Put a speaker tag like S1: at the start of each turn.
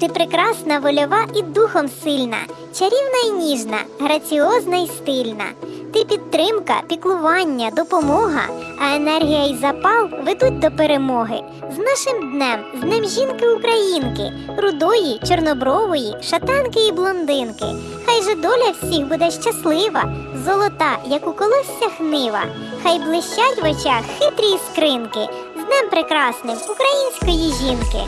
S1: Ти прекрасна, вольова і духом сильна, чарівна і ніжна, граціозна і стильна. Ти підтримка, піклування, допомога, а енергія і запал ведуть до перемоги. З нашим днем, з Днем жінки українки, рудої, чорнобрової, шатанки і блондинки. Хай же доля всіх буде щаслива, золота, як у колосся хнива. Хай блищать в очах хитрі іскринки. З днем прекрасним української жінки.